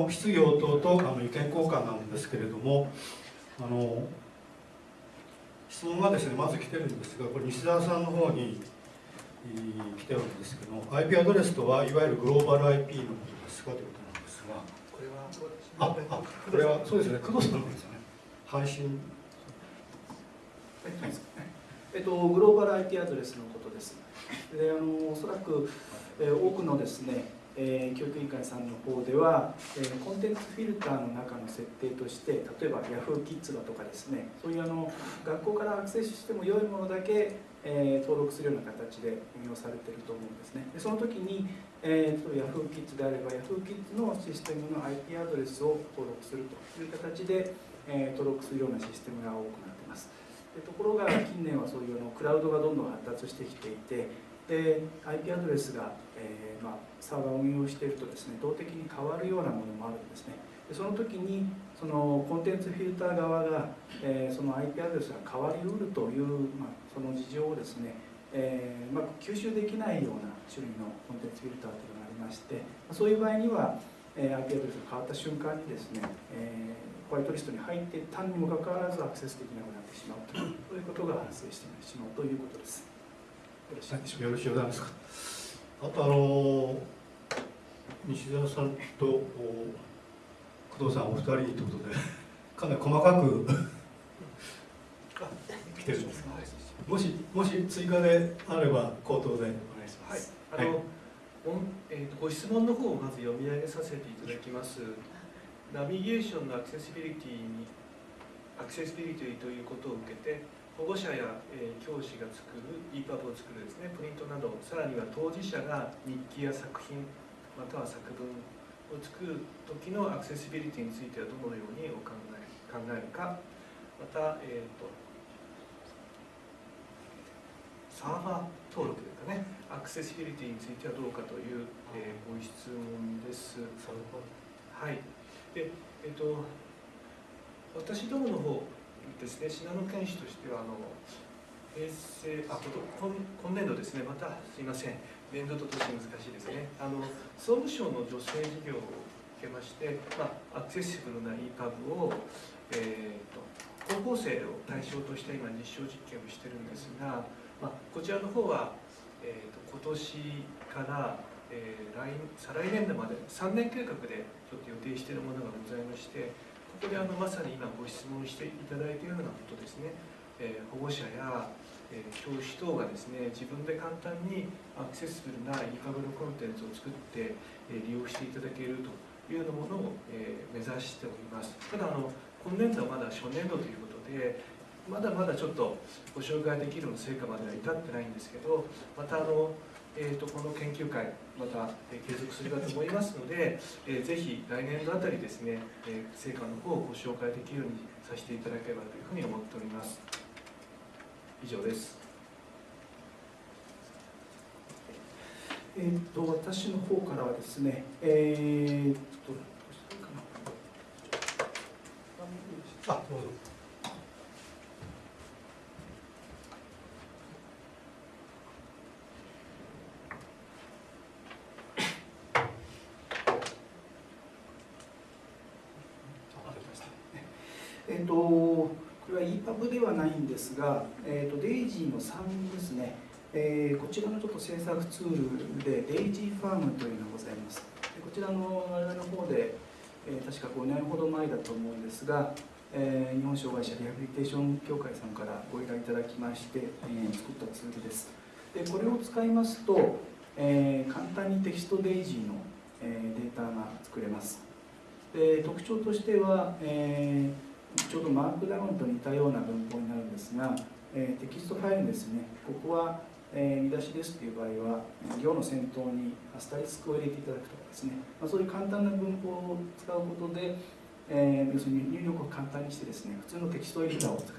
の質疑応答とあの意見交換なんですけれどもあの質問がですねまず来てるんですがこれ西澤さんの方に来てるんですけども IP アドレスとはいわゆるグローバル IP のことですかということなんですがこれはああこれはそうですね。工藤さんのですよね。配信。えっと、グローバル IP アドレスのことです。であのおそらく、えー、多くのですね、えー、教育委員会さんの方では、えー、コンテンツフィルターの中の設定として例えば Yahoo キッズだとかですねそういうあの学校からアクセスしても良いものだけ、え登録するような形で運用されてると思うんですね。でその時に、えー、Yahoo キッズであれば Yahoo キッズのシステムの IP アドレスを登録するという形で、え登録するようなシステムが多くなってます。ところが近年はそういうのクラウドがどんどん発達してきていてで IP アドレスが、えー、まあ、サーバーを運用しているとですね動的に変わるようなものもあるんですねでその時にそのコンテンツフィルター側が、えー、その IP アドレスが変わりうるという、まあ、その事情をですね、えー、まあ、吸収できないような種類のコンテンツフィルターというのがありましてそういう場合には、え IP アドレスが変わった瞬間にですね、えホワイトリストに入ってたにもかかわらずアクセスできなくなってしまうということが発生してしまうということです。よろしいよろしいですか。あとあの西澤さんと工藤さんお二人ということで かなり細かく来てるんですもしもし追加であれば口頭でお願いします。はい、あの、はい、えー、とご質問の方をまず読み上げさせていただきます。ナビゲーションのアクセシビリティにアクセシビリティということを受けて保護者や、えー、教師が作る EPUB を作るですねプリントなどさらには当事者が日記や作品または作文を作る時のアクセシビリティについてはどのようにお考え考えるかまた、えーと、サーバー登録ですかねアクセシビリティについてはどうかという、えー、ご質問です。はいで、えっと、私どもの方ですね、信濃県市としては、あの平成あ今今年度ですね、またすみません、年度と年難しいですね、あの総務省の女性事業を受けまして、まあ、アクセシブルな EPUB を、えーと、高校生を対象として今、実証実験をしてるんですが、まあ、こちらの方は、えーと、と今年から、えー、来再来年度まで3年計画でちょっと予定しているものがございましてここであのまさに今ご質問していただいているようなことですね、えー、保護者や、えー、教師等がですね自分で簡単にアクセスするなインカブルコンテンツを作って、えー、利用していただけるというようなものを、え、目指しております。ただあの今年度はまだ初年度ということでまだまだちょっとご紹介できるの成果までは至ってないんですけどまたあのえーと、この研究会また、えー、継続するかと思いますので、えー、ぜひ来年度あたりですね、えー、成果の方をご紹介できるようにさせていただければというふうに思っております。以上です。えーと、と私の方からはですね、えーと、どうしたらいいかな。あどうぞえーと、これは EPUB ではないんですが、えーと、 DAISY の3ですね、えー、こちらのちょっと制作ツールでデイジーファームというのがございます。でこちらの我々の方で、えー、確か5年ほど前だと思うんですが、えー、日本障害者リハビリテーション協会さんからご依頼いただきまして、え作ったツールです。でこれを使いますと、え簡単にテキスト DAISY の、えデータが作れます。で特徴としては、えーちょうどマークダウンと似たような文法になるんですが、えー、テキストファイルですね。ここは、えー、見出しですという場合は行の先頭にアスタリスクを入れていただくとかですね、まあ、そういう簡単な文法を使うことで、えー、要するに入力を簡単にしてですね普通のテキストエディターを使って、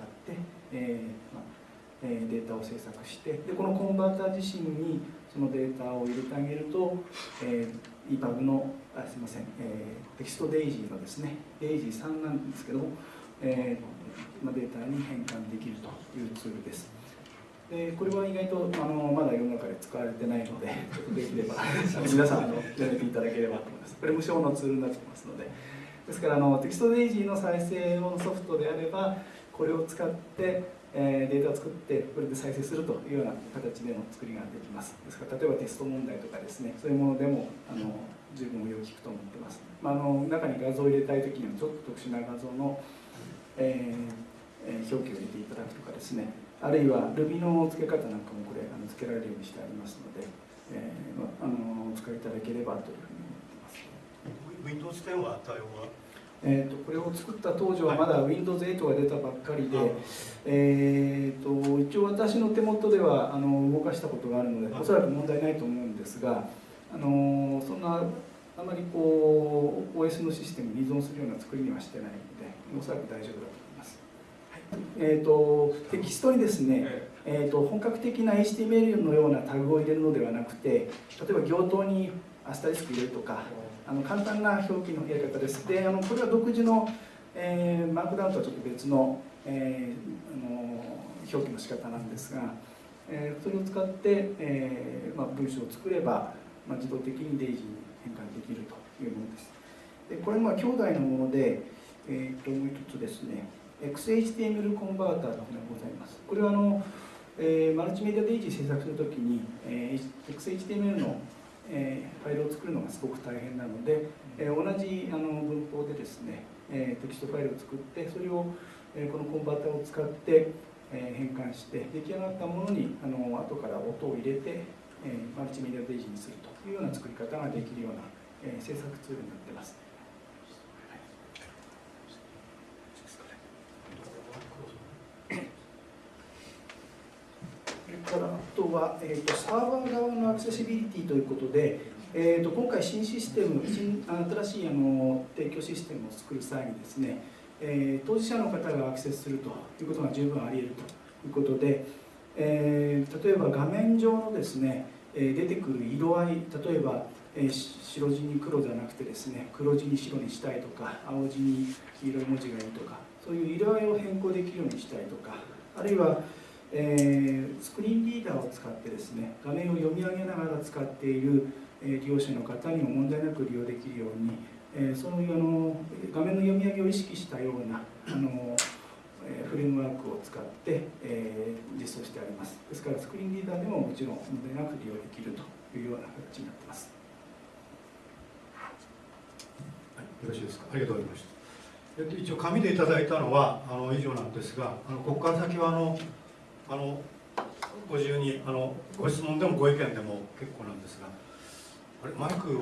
えーまあえー、データを制作してでこのコンバーター自身にそのデータを入れてあげると、えー、EPUB のあすいません、えー、テキスト DAISY のですね DAISY 3なんですけどもえー、データに変換できるというツールです。でこれは意外とあのまだ世の中で使われてないので、ちょっとできれば 皆さんあの試していただければと思います。これ無償のツールになってますので、ですからあのテキスト DAISY の再生用のソフトであれば、これを使って、えーデータを作ってこれで再生するというような形での作りができます。ですから例えばテスト問題とかですね、そういうものでもあの十分応用効くと思ってます。まあ、あの中に画像を入れたいときにはちょっと特殊な画像の、えーえー表記を入れていただくとかですね、あるいは Ruby の付け方なんかもこれあの付けられるようにしてありますので、えーまあ、あのお使いいただければというふうに思ってます。Windows 10は対応はえー、とこれを作った当時はまだ Windows8 が出たばっかりで、あえー、と一応私の手元ではあの動かしたことがあるのではい。おそらく問題ないと思うんですがあのそんなあまりこう OS のシステムに依存するような作りにはしてないのでおそらく大丈夫だと思います。えー、とテキストにですね、えー、と本格的な HTML のようなタグを入れるのではなくて例えば行頭にアスタリスク入れるとかあの簡単な表記のやり方です。で、あのこれは独自の、えーマークダウンとはちょっと別の,、えーあの表記の仕方なんですが、えーそれを使って、えーまあ、文章を作れば、まあ、自動的にデイジーに変換できるというものです。でこれまあ兄弟のもので、えー、ともう一つですね、XHTML コンバーターというのがございます。これはあの、えーマルチメディアデイジー制作するときに、えー XHTML のえーファイルを作るのがすごく大変なので、えー同じあの文法でですね、えーテキストファイルを作ってそれを、えーこのコンバーターを使って、えー変換して出来上がったものにあの後から音を入れて、えーマルチメディアデイジーにするというような作り方ができるような、えー制作ツールになってます。それからあとは、えー、とサーバー側のアクセシビリティということで、えー、と今回新システム新新しいあの提供システムを作る際にですね、えー当事者の方がアクセスするということが十分あり得るということで、えー例えば画面上のですね、え出てくる色合い例えば、え白地に黒じゃなくてですね黒地に白にしたいとか青地に黄色い文字がいいとかそういう色合いを変更できるようにしたいとかあるいはえスクリーンリーダーを使ってですね画面を読み上げながら使っている、え利用者の方にも問題なく利用できるように、えそういうあの画面の読み上げを意識したようなあの、フレームワークを使って、えー実装してありますですからスクリーンリーダーでももちろん問題なく利用できるというような形になってますはい、よろしいですか？ありがとうございました。えっと、一応紙でいただいたのはあの以上なんですが、あのここから先はあのあのご自由にあのご質問でもご意見でも結構なんですが、あれマイクを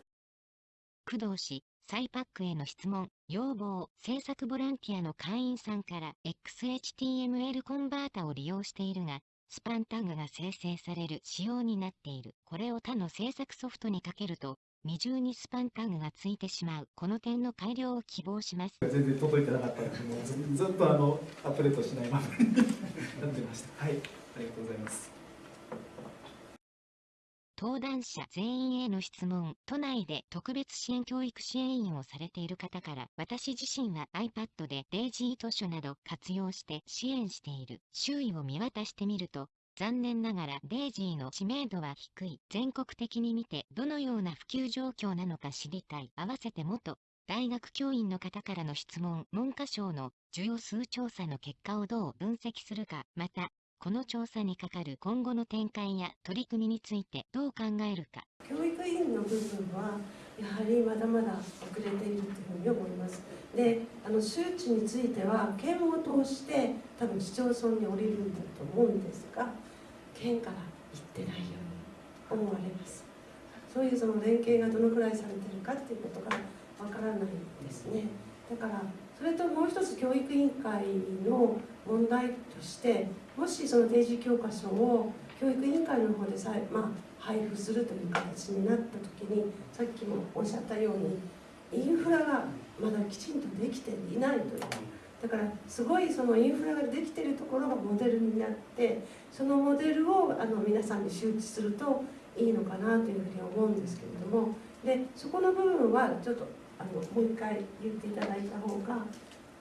工藤氏、サイパックへの質問、要望、制作ボランティアの会員さんから XHTML コンバータを利用しているが、スパンタグが生成される仕様になっている。これを他の制作ソフトにかけると、二重にスパンタグがついてしまう。この点の改良を希望します。全然届いてなかったのでもうずっとあのアップデートしないままに なってましたはいありがとうございます登壇者全員への質問、都内で特別支援教育支援員をされている方から、私自身は iPad でデイジー図書など活用して支援している。周囲を見渡してみると、残念ながらデイジーの知名度は低い。全国的に見てどのような普及状況なのか知りたい。合わせて元大学教員の方からの質問、文科省の需要数調査の結果をどう分析するか、また、この調査にかかる今後の展開や取り組みについてどう考えるか。教育委員の部分はやはりまだまだ遅れているというふうに思います。で、あの周知については県を通して多分市町村に降りるんだと思うんですが、県から行ってないように思われます。そういうその連携がどのくらいされてるかっていうことがわからないんですね。だからそれともう一つ教育委員会の問題としてもしその定時教科書を教育委員会の方でさえ、まあ、配布するという形になった時にさっきもおっしゃったようにインフラがまだきちんとできていないという。だからすごいそのインフラができてるところがモデルになってそのモデルをあの皆さんに周知するといいのかなというふうに思うんですけれども。でそこの部分はちょっとあのもう一回言っていただいた方が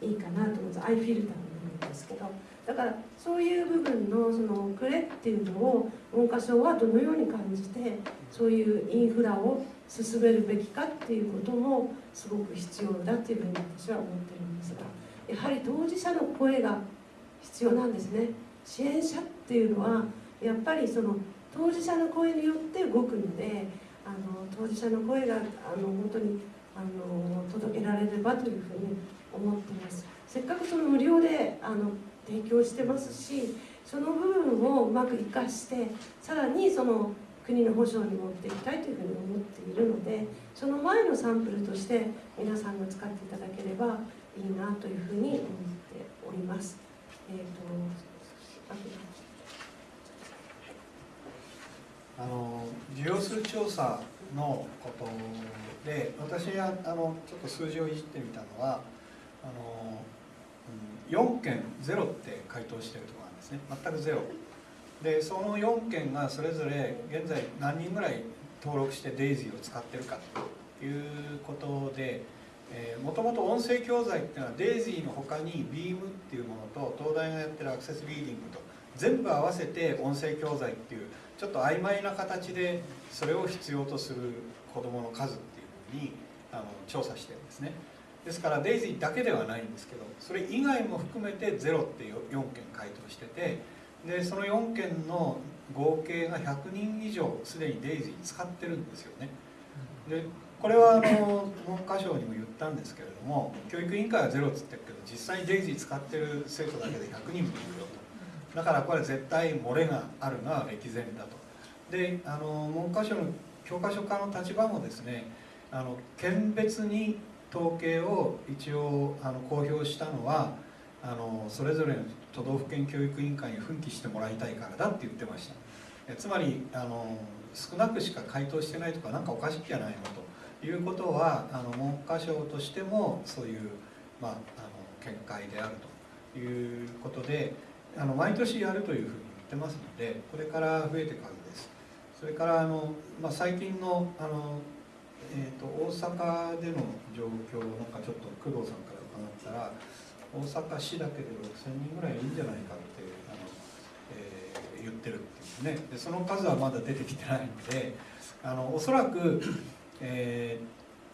いいかなと思いますアイフィルターの部分ですけどだからそういう部分のその遅れっていうのを文科省はどのように感じてそういうインフラを進めるべきかっていうこともすごく必要だっていうふうに私は思ってるんですがやはり当事者の声が必要なんですね。支援者っていうのはやっぱりその当事者の声によって動くのであの当事者の声があの本当にあの届けられればというふうに思ってますせっかくその無料であの提供してますしその部分をうまく生かしてさらにその国の保障に持っていきたいというふうに思っているのでその前のサンプルとして皆さんが使っていただければいいなというふうに思っております。えーとあの需要数調査のことで私はあのちょっと数字をいじってみたのはあのうん4件ゼロって回答してるところなんですね。全くゼロ。でその4件がそれぞれ現在何人ぐらい登録してデイジーを使ってるかということでもともと音声教材っていうのはデイジーの他に BEAM っていうものと東大がやってるアクセスリーディングと全部合わせて音声教材っていうちょっと曖昧な形でそれを必要とする子どもの数っていうふうにあの調査してるんですね。ですからデイジーだけではないんですけどそれ以外も含めてゼロって4件回答しててでその4件の合計が100人以上すでにデイジー使ってるんですよね。でこれはあの文科省にも言ったんですけれども教育委員会はゼロっつってるけど実際にデイジー使ってる生徒だけで100人もいるよと。だからこれ絶対漏れがあるのは歴然だと。であの文科省の教科書家の立場もですねあの県別に統計を一応あの公表したのはあのそれぞれの都道府県教育委員会に奮起してもらいたいからだって言ってました。えつまりあの少なくしか回答してないとか何かおかしいじゃないのと。いうことはあの文科省としてもそういう、まあ、あの見解であるということであの毎年やるというふうに言ってますのでこれから増えていくはずです。それからあの、まあ、最近のあの、えーと、大阪での状況をなんかちょっと工藤さんから伺ったら大阪市だけで6000人ぐらいいるんじゃないかってあの、えー、言ってるっていうね。でその数はまだ出てきてないのであのおそらく、え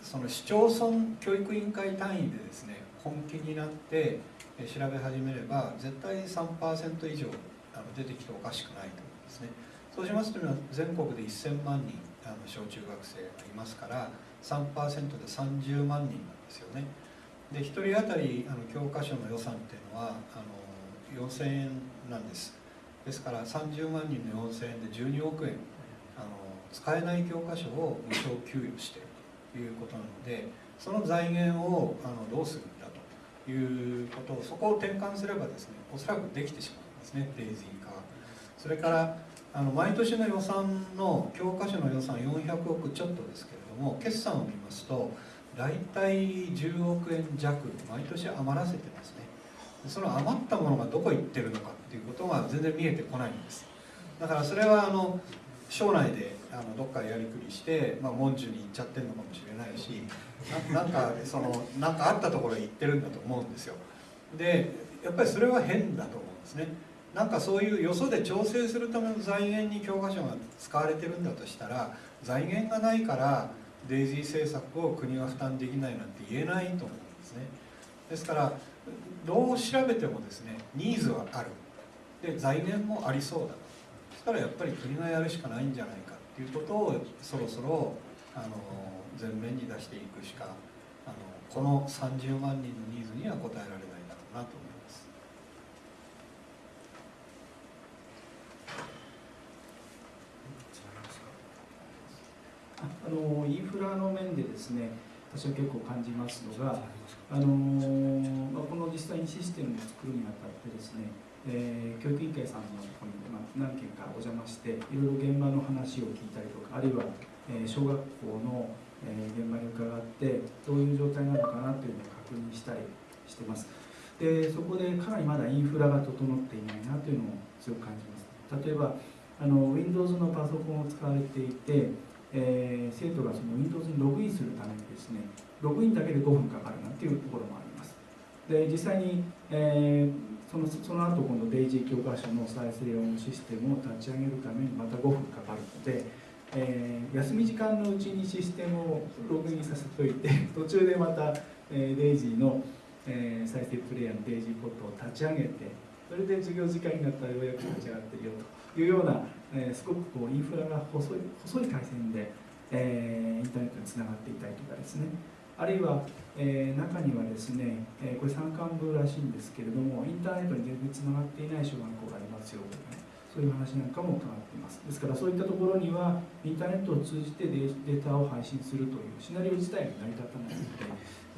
ー、その市町村教育委員会単位でですね本気になって調べ始めれば絶対3%以上あの出てきておかしくないと思うんですね。そうしますと全国で1000万人あの小中学生がいますから3%で30万人なんですよね。で1人当たりあの教科書の予算っていうのはあの4000円なんです。ですから30万人の4000円で12億円あの使えない教科書を無償給与しているということなのでその財源をあのどうするいうことをそこを転換すればですねおそらくできてしまうんですねデイジー化。それからあの毎年の予算の教科書の予算400億ちょっとですけれども決算を見ますと大体10億円弱毎年余らせてますね。その余ったものがどこ行ってるのかっていうことが全然見えてこないんです。だからそれはあの省内であのどっかやりくりして、まあ、文殊に行っちゃってるのかもしれないしなんかその なんかあったところへ行ってるんだと思うんですよ。でやっぱりそれは変だと思うんですね。なんかそういうよそで調整するための財源に教科書が使われてるんだとしたら財源がないからデイジー政策を国が負担できないなんて言えないと思うんですね。ですからどう調べてもですねニーズはある。で財源もありそうだ。とそしたらやっぱり国がやるしかないんじゃないか。っていうことをそろそろあの前面に出していくしかあのこの30万人のニーズには応えられないだろうなと思います。あのインフラの面でですね私は結構感じますのがあの、まあ、この実際にシステムを作るにあたってですね、えー、教育委員会さんのところに、まあ、何件かお邪魔していろいろ現場の話を聞いたりとかあるいは、えー、小学校の、えー、現場に伺ってどういう状態なのかなというのを確認したりしてます。でそこでかなりまだインフラが整っていないなというのを強く感じます。例えばあの Windows のパソコンを使われていてえー、生徒がその Windows にログインするためにですねログインだけで5分かかるなっていうところもあります。で実際に、えー、そのその後今度デイジー教科書の再生用システムを立ち上げるためにまた5分かかるので、えー休み時間のうちにシステムをログインさせておいて 途中でまた、えーデイジーの、えー再生プレイヤーのデイジーポットを立ち上げてそれで授業時間になったらようやく立ち上がってるよというような、えーすごくこうインフラが細い細い回線で、えーインターネットにつながっていたりとかですね。あるいは、えー中にはですね、えーこれ山間部らしいんですけれどもインターネットに全然つながっていない小学校がありますよとかねそういう話なんかも伺っています。ですからそういったところにはインターネットを通じてデーデータを配信するというシナリオ自体が成り立たないので、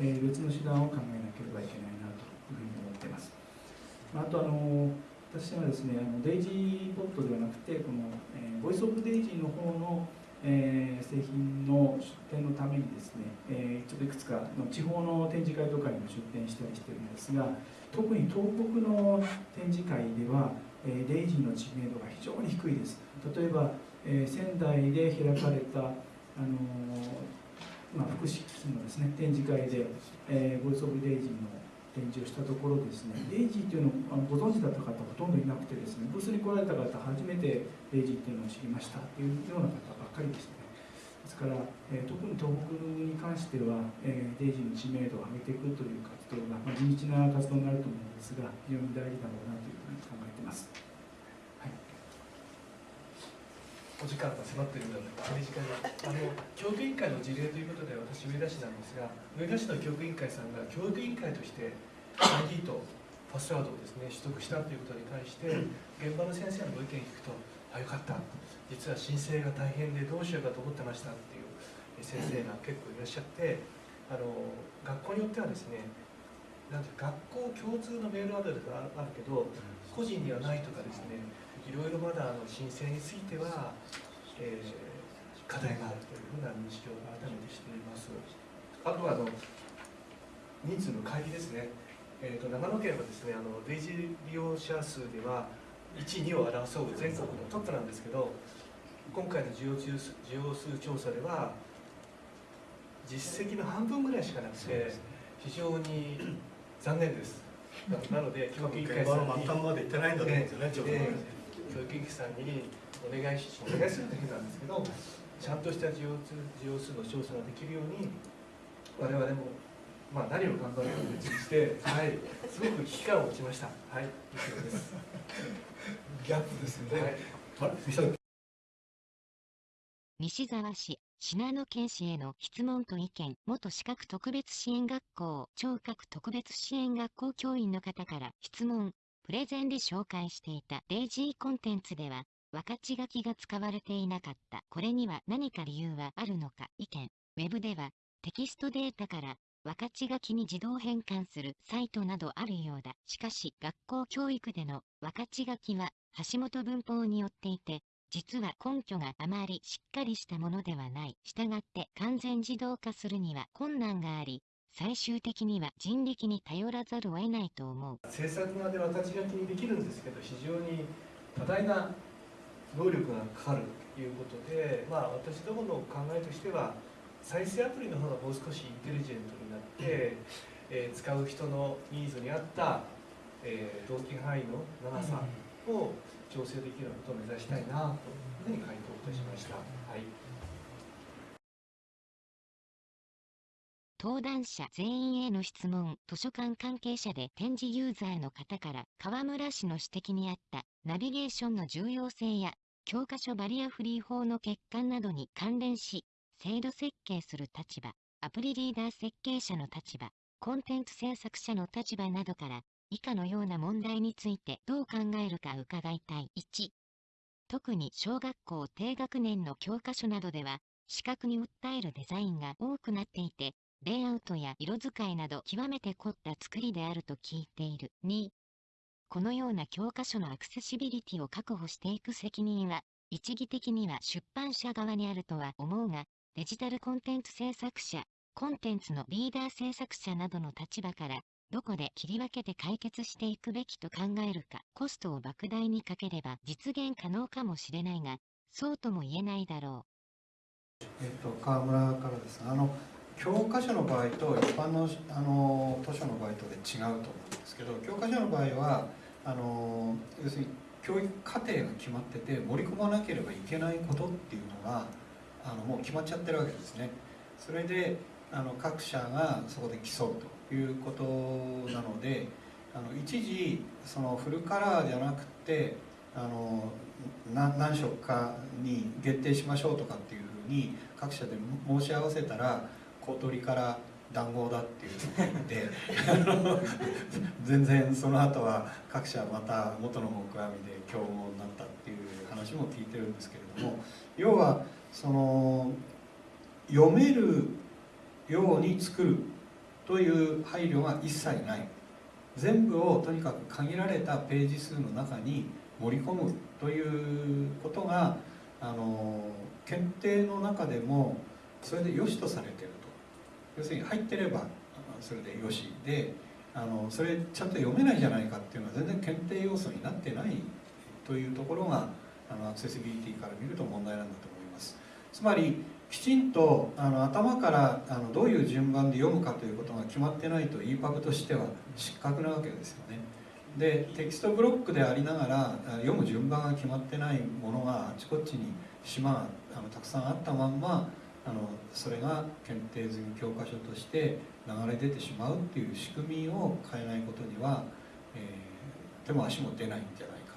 えー別の手段を考えなければいけないなというふうに思っています。まああとあの私はですねデイジーポットではなくてこの、えーボイスオブデイジーの方のえー製品の出展のためにですね、えーちょっといくつかの地方の展示会とかにも出展したりしてるんですが特に東北の展示会では、えーデイジーの知名度が非常に低いです。例えば、えー仙台で開かれた、あのーまあ、福祉機器のですね展示会で、えーボイスオブデイジーの展示をしたところですねデイジーっていうのをあのご存知だった方ほとんどいなくてですねブースに来られた方初めてデイジーっていうのを知りましたというような方ばっかりでしたね。ですから、えー特に東北に関しては、えーデイジーの知名度を上げていくという活動が、まあ、地道な活動になると思うんですが非常に大事だろうなというふうに考えています。お時間が迫っているので、短にあの教育委員会の事例ということで、私、上田市なんですが、上田市の教育委員会さんが教育委員会として ID とパスワードをですね取得したということに対して、現場の先生のご意見を聞くと、あ、よかった、実は申請が大変でどうしようかと思ってましたっていう先生が結構いらっしゃって、あの学校によってはですね、なんて学校共通のメールアドレスがあるけど、個人にはないとかですね、いろいろまだあの申請については、えー課題があるというふうな認識を改めてしています。あとはあの人数の会議ですね。えー、と長野県はですねあのデイジー利用者数では1、2を争う全国のトップなんですけど今回の需要数需要数調査では実績の半分ぐらいしかなくて非常に残念です。ななので教育委員会さんにまで行ってないんだと思うんですよね教育委員会さんにお願いしお願いするというなんですけどちゃんとした需要数需要数の調査ができるように我々も、まあ、何を頑張るか別にして、はい、すごく危機感を持ちました。はい、以上です。ギャップですね、はい西沢市、信濃県市への質問と意見、元資格特別支援学校、聴覚特別支援学校教員の方から質問、プレゼンで紹介していたデイジーコンテンツでは、分かち書きが使われていなかった。これには何か理由はあるのか？意見。ウェブでは、テキストデータから分かち書きに自動変換するサイトなどあるようだ。しかし、学校教育での分かち書きは橋本文法によっていて、実は根拠があまりしっかりしたものではない。したがって完全自動化するには困難があり、最終的には人力に頼らざるを得ないと思う。制作側で私が気にできるんですけど非常に多大な能力がかかるということで、まあ、私どもの考えとしては再生アプリの方がもう少しインテリジェントになって、えー使う人のニーズに合った、えー、動機範囲の長さを調整できるようなことを目指したいなというふうに回答いたしました。はい登壇者全員への質問、図書館関係者で展示ユーザーの方から河村氏の指摘にあったナビゲーションの重要性や教科書バリアフリー法の欠陥などに関連し、制度設計する立場、アプリリーダー設計者の立場、コンテンツ制作者の立場などから、以下のような問題についてどう考えるか伺いたい。1、特に小学校低学年の教科書などでは、視覚に訴えるデザインが多くなっていて、レイアウトや色使いなど極めて凝った作りであると聞いている。2、このような教科書のアクセシビリティを確保していく責任は、一義的には出版社側にあるとは思うが、デジタルコンテンツ制作者、コンテンツのリーダー制作者などの立場から、どこで切り分けて解決していくべきと考えるか、コストを莫大にかければ実現可能かもしれないが、そうとも言えないだろう。えっと、川村からですあの教科書の場合と一般のあの図書の場合とで違うと思うんですけど教科書の場合はあの要するに教育課程が決まってて盛り込まなければいけないことっていうのがあのもう決まっちゃってるわけですね。それであの各社がそこで競うということなのであの一時そのフルカラーじゃなくてあの何何色かに限定しましょうとかっていうふうに各社で申し合わせたら公取から談合だっていうふうに言ってあの 全然その後は各社また元の木阿弥で競合になったっていう話も聞いてるんですけれども要はその読めるように作るという配慮が一切ない。全部をとにかく限られたページ数の中に盛り込むということがあの検定の中でもそれで良しとされてる。要するに入ってればそれでよし。であのそれちゃんと読めないじゃないかっていうのは全然検定要素になってないというところがあのアクセシビリティから見ると問題なんだと思います。つまりきちんとあの頭からあのどういう順番で読むかということが決まってないと EPUB としては失格なわけですよね。でテキストブロックでありながら読む順番が決まってないものがあちこちに島があのたくさんあったまんまあのそれが検定済み教科書として流れ出てしまうっていう仕組みを変えないことには、えー、手も足も出ないんじゃないか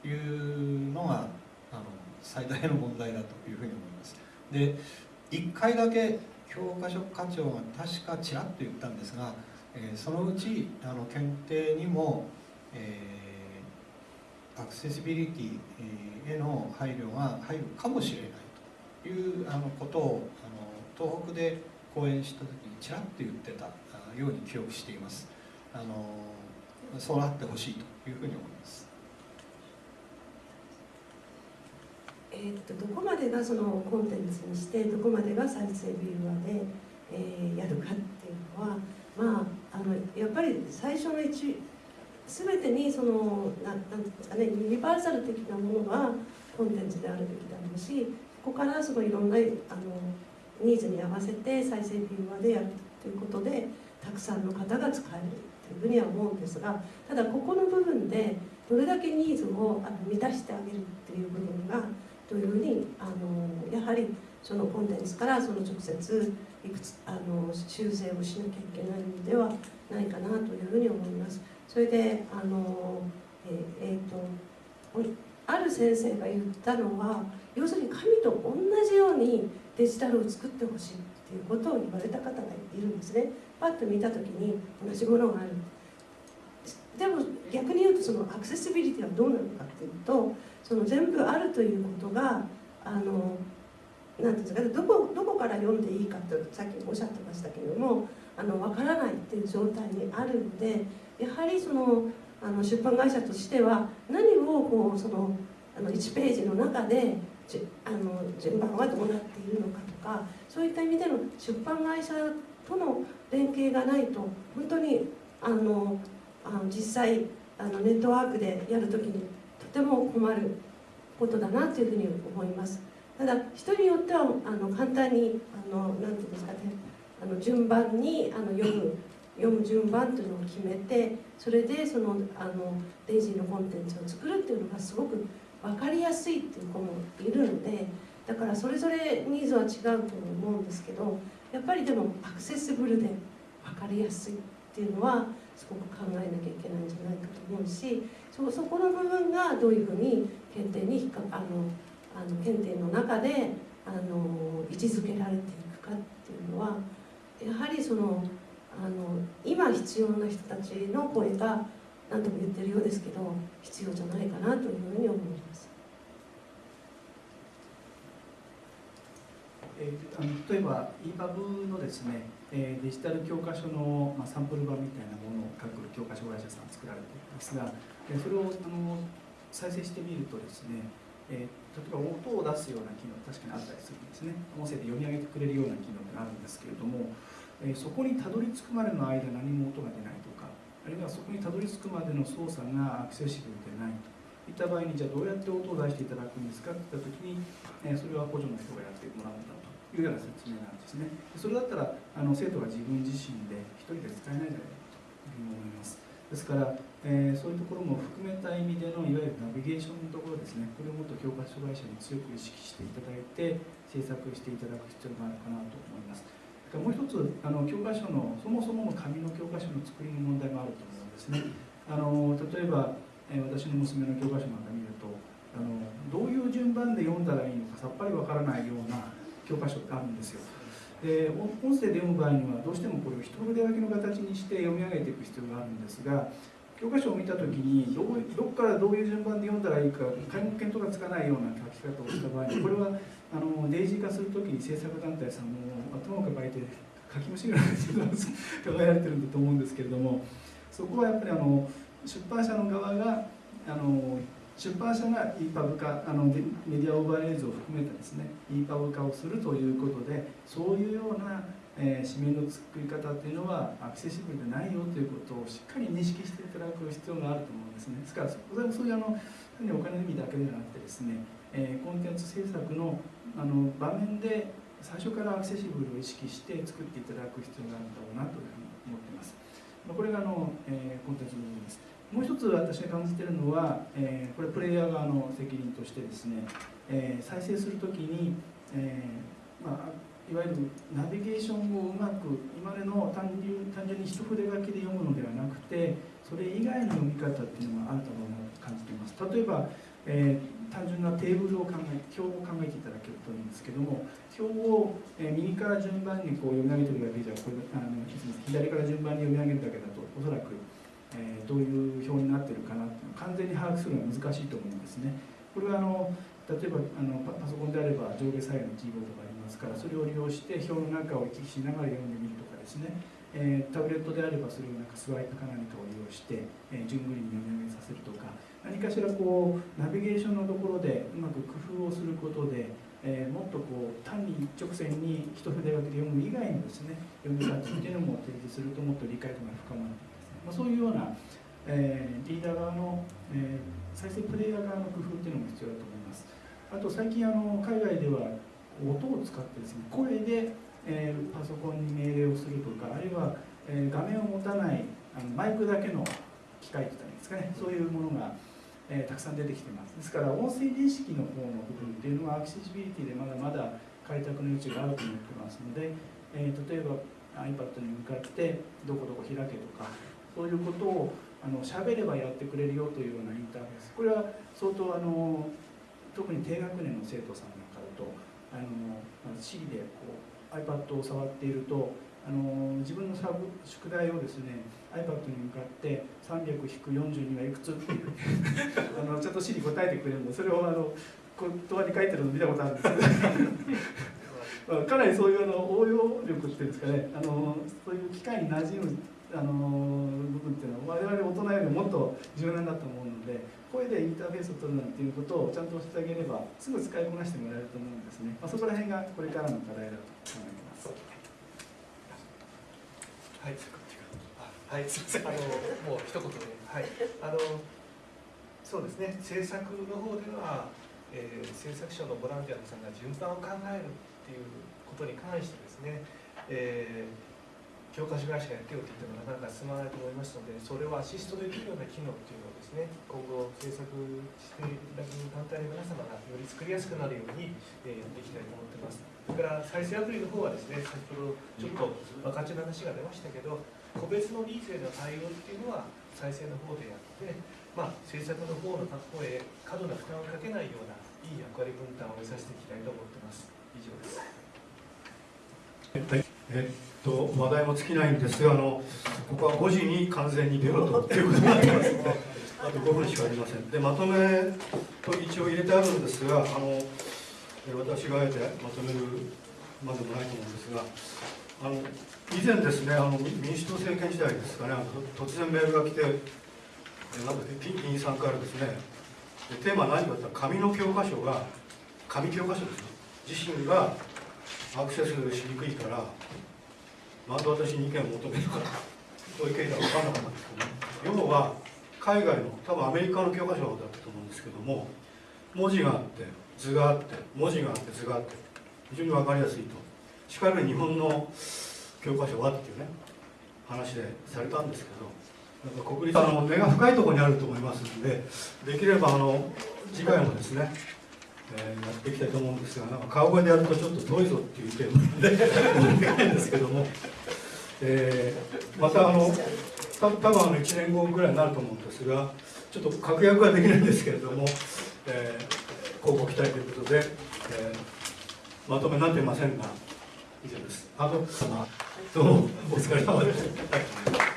というのがあの最大の問題だというふうに思います。で1回だけ教科書課長が確かちらっと言ったんですが、えー、そのうちあの検定にも、えー、アクセシビリティへの配慮が入るかもしれないいうあのことをあの東北で講演した時にちらっと言ってたように記憶しています。あのそうなってほしいというふうに思います。えー、っとどこまでがそのコンテンツにしてどこまでが再生ビューアーで、えー、やるかっていうのはまああのやっぱり最初の一全てにそのななんですかねユニバーサル的なものがコンテンツであるべきだろうしここからすごいいろんなあのニーズに合わせて再生ビューアーでやるということでたくさんの方が使えるというふうには思うんですがただここの部分でどれだけニーズをあの満たしてあげるっていう部分がというふうにあのやはりそのコンテンツからその直接いくつあの修正をしなきゃいけないのではないかなというふうに思います。それであのええー、とある先生が言ったのは要するに神と同じようにデジタルを作ってほしいっていうことを言われた方がいるんですね。パッと見た時に同じものがある。でも逆に言うとそのアクセシビリティはどうなのかっていうとその全部あるということがあのなんていうんですかどこどこから読んでいいかってさっきおっしゃってましたけれどもあの分からないっていう状態にあるのでやはりそのあの出版会社としては何をこうそのあの1ページの中でじあの順番はどうなっているのかとかそういった意味での出版会社との連携がないと本当にあのあの実際あのネットワークでやるときにとても困ることだなというふうに思います。ただ人によってはあの簡単にあのなんていうんですかねあの順番にあの読む読む順番というのを決めてそれでそのあのデイジーのコンテンツを作るっていうのがすごく分かりやすいっていう子もいるのでだからそれぞれニーズは違うと思うんですけどやっぱりでもアクセシブルで分かりやすいっていうのはすごく考えなきゃいけないんじゃないかと思うしそそこの部分がどういうふうに検定に引っかあのあの検定の中であの位置づけられていくかっていうのはやはりそのあの今必要な人たちの声が何度も言ってるようですけど必要じゃないかなというふうに思います。えー、あの例えば EPUB のですね、えー、デジタル教科書の、まあ、サンプル版みたいなものを各教科書会社さん作られていますが、えー、それをあの再生してみるとですね、えー、例えば音を出すような機能確かにあったりするんですね音声で読み上げてくれるような機能があるんですけれども、えー、そこにたどり着くまでの間何も音が出ないとかあるいはそこにたどり着くまでの操作がアクセシブルでないといった場合にじゃあどうやって音を出していただくんですか？って言った時に、え、それは補助の人がやってもらうんだというような説明なんですね。それだったらあの生徒が自分自身で一人で使えないじゃないかというふうに思います。ですからえーそういうところも含めた意味でのいわゆるナビゲーションのところですね。これをもっと教科書会社に強く意識していただいて制作していただく必要があるかなと思います。でもう一つあの教科書のそもそもの紙の教科書の作りの問題もあると思うんですね。あの例えば、え私の娘の教科書なんか見るとあのどういう順番で読んだらいいのかさっぱりわからないような教科書ってあるんですよ。で音声で読む場合にはどうしてもこれを一筆書きの形にして読み上げていく必要があるんですが教科書を見た時にどどこからどういう順番で読んだらいいか皆目見当がつかないような書き方をした場合にこれはあのデイジー化する時に制作団体さんもまあ頭を抱えて書き虫ぐらい考えられてるんだと思うんですけれどもそこはやっぱりあの出版社の側があの出版社が EPUB 化あのメメディアオーバーレイズを含めてですね EPUB 化をするということでそういうような、えー紙面の作り方っていうのはアクセシブルでないよということをしっかり認識していただく必要があると思うんですね。ですからそこでそういうあの単にお金の意味だけではなくてですね、えーコンテンツ制作のあの場面で最初からアクセシブルを意識して作っていただく必要があるんだろうなというふうに思っています。まあこれがあの、えーコンテンツの部分です。もう一つ私が感じているのは、えーこれプレイヤー側の責任としてですね、えー再生するときに、えーまあ、いわゆるナビゲーションをうまく今までの単純単純に一筆書きで読むのではなくてそれ以外の読み方っていうのがあるだろうなと感じています。例えば、えー単純なテーブルを考え表を考えていただけるといいんですけども表を、え右から順番にこう読み上げてるだけじゃこれあの左から順番に読み上げるだけだとおそらくえどういう表になってるかなっていうのを完全に把握するのは難しいと思うんですね。これはあの例えばあのパソコンであれば上下左右のキーボードがありますからそれを利用して表の中を行き来しながら読んでみるとかですね、えータブレットであればそれをなんかスワイプか何かを利用して、えー順繰りに読み上げさせるとか何かしらこうナビゲーションのところでうまく工夫をすることで、えーもっとこう単に一直線に一筆書きで読む以外のですね読み方っていうのも提示するともっと理解度が深まるですね、まあ、そういうようなえーリーダー側の、えー再生プレイヤー側の工夫っていうのも必要だと思います。あと最近あの海外では音を使ってですね声で、えーパソコンに命令をするとかあるいは、えー画面を持たないあのマイクだけの機械って言ったらいいんですかね。そういうものが、えーたくさん出てきてます。ですから音声認識の方の部分っていうのはアクセシビリティでまだまだ開拓の余地があると思ってますので、えー例えば iPad に向かってどこどこ開けとかそういうことをあの喋ればやってくれるよというようなインターフェース。これは相当あの特に低学年の生徒さんなんかだとあのまず Siri でこう iPad を触っているとあの自分のサブ宿題をですね iPad に向かって300-42はいくつっていう あのちゃんと Siri 答えてくれるの。でそれをあの言葉に書いてるの見たことあるんですけど まあかなりそういうあの応用力っていうんですかね。あのそういう機械に馴染むあの部分っていうのは我々大人よりもっと柔軟だと思うので声でインターフェースを取るなんていうことをちゃんとしてあげればすぐ使いこなしてもらえると思うんですね、まあ、そこら辺がこれからの課題だと考えてます。はい、あはい、すみません。あのもう一言で、はい、あのそうですね。制作の方では、えー制作者のボランティアのさんが順番を考えるっていうことに関してですね、えー教科書会社やってよって言ってもなかなか進まないと思いますので、それをアシストできるような機能っていうのをですね、今後制作していただく団体の皆様がより作りやすくなるように、えやっていきたいと思ってます。それから再生アプリの方はですね、先ほどちょっと分かちの話が出ましたけど、個別のニーズへの対応っていうのは再生の方でやって、まあ、制作の方の方へ過度な負担をかけないようないい役割分担を目指していきたいと思ってます。以上です。はいえっと話題も尽きないんですがあのここは5時に完全に出ようということになってます。あと5分しかありません。でまとめと一応入れてあるんですがあの私があえてまとめるまでもないと思うんですがあの以前ですねあの民主党政権時代ですかね突然メールが来てなんだっけ議員さんからですねテーマは何かというと紙の教科書が紙教科書ですよ自身がアクセスしにくいからなんで私に意見を求めるのかそういう経緯が分からなかったんですけど要は海外の多分アメリカの教科書だったと思うんですけども文字があって図があって文字があって図があって非常に分かりやすいと。しかる日本の教科書はっていうね話でされたんですけどなんか国立あの根が深いところにあると思いますのでできればあの次回もですね、えーやっていきたいと思うんですがなんか川越でやるとちょっと遠いぞっていう点でできないんですけども、えーまたあの多分あの1年後ぐらいになると思うんですがちょっと確約はできないんですけれども、えー、交互期待ということで、えーまとめになっていませんが以上です。あと、どうもお疲れ様でした。